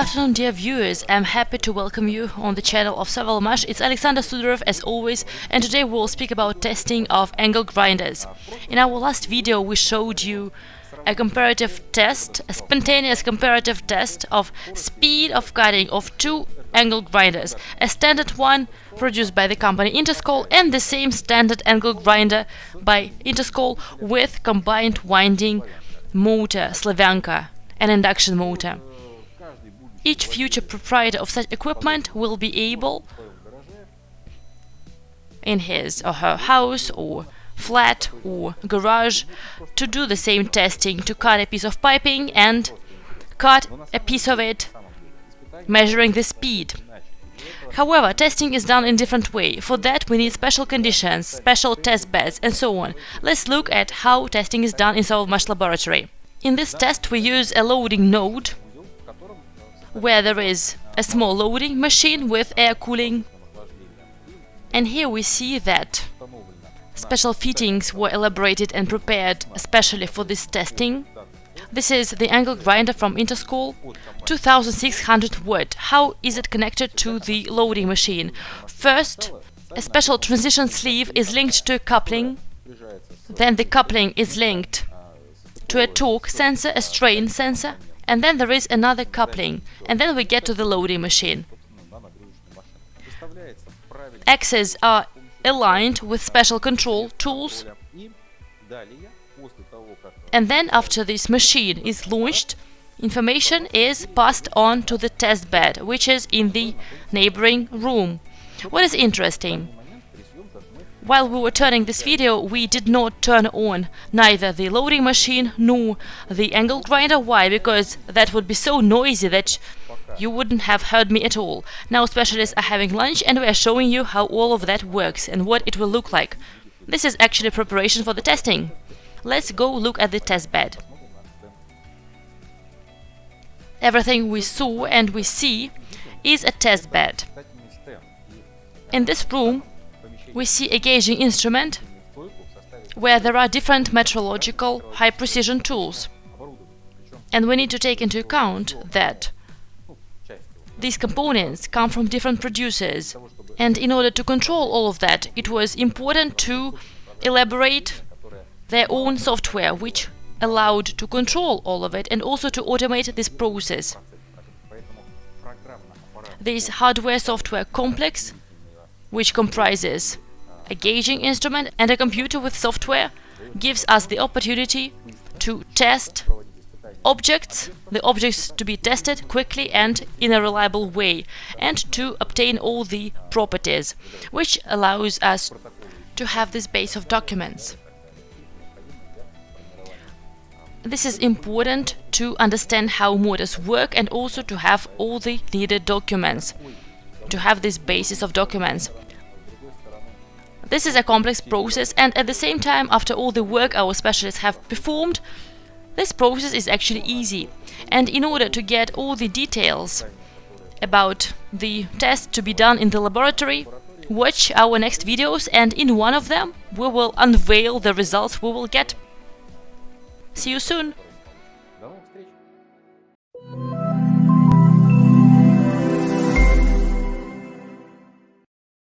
afternoon, dear viewers. I'm happy to welcome you on the channel of Sovelmash. It's Alexander Sudarov as always, and today we'll speak about testing of angle grinders. In our last video, we showed you a comparative test, a spontaneous comparative test of speed of cutting of two angle grinders, a standard one produced by the company Interskol and the same standard angle grinder by Interskol with combined winding motor Slavyanka, an induction motor. Each future proprietor of such equipment will be able, in his or her house or flat or garage, to do the same testing, to cut a piece of piping and cut a piece of it, measuring the speed. However, testing is done in different way. For that we need special conditions, special test beds and so on. Let's look at how testing is done in Sovelmash laboratory. In this test we use a loading node where there is a small loading machine with air cooling. And here we see that special fittings were elaborated and prepared especially for this testing. This is the angle grinder from Interskol, 2600 watt. How is it connected to the loading machine? First, a special transition sleeve is linked to a coupling, then the coupling is linked to a torque sensor, a strain sensor, and then there is another coupling, and then we get to the loading machine. Axes are aligned with special control tools, and then after this machine is launched, information is passed on to the test bed, which is in the neighboring room. What is interesting? While we were turning this video, we did not turn on neither the loading machine nor the angle grinder. Why? Because that would be so noisy that you wouldn't have heard me at all. Now specialists are having lunch and we are showing you how all of that works and what it will look like. This is actually preparation for the testing. Let's go look at the test bed. Everything we saw and we see is a test bed. In this room we see a gauging instrument where there are different metrological high-precision tools. And we need to take into account that these components come from different producers. And in order to control all of that, it was important to elaborate their own software, which allowed to control all of it and also to automate this process. This hardware-software complex, which comprises a gauging instrument and a computer with software gives us the opportunity to test objects, the objects to be tested quickly and in a reliable way, and to obtain all the properties, which allows us to have this base of documents. This is important to understand how motors work and also to have all the needed documents, to have this basis of documents. This is a complex process and at the same time, after all the work our specialists have performed, this process is actually easy. And in order to get all the details about the test to be done in the laboratory, watch our next videos and in one of them we will unveil the results we will get. See you soon!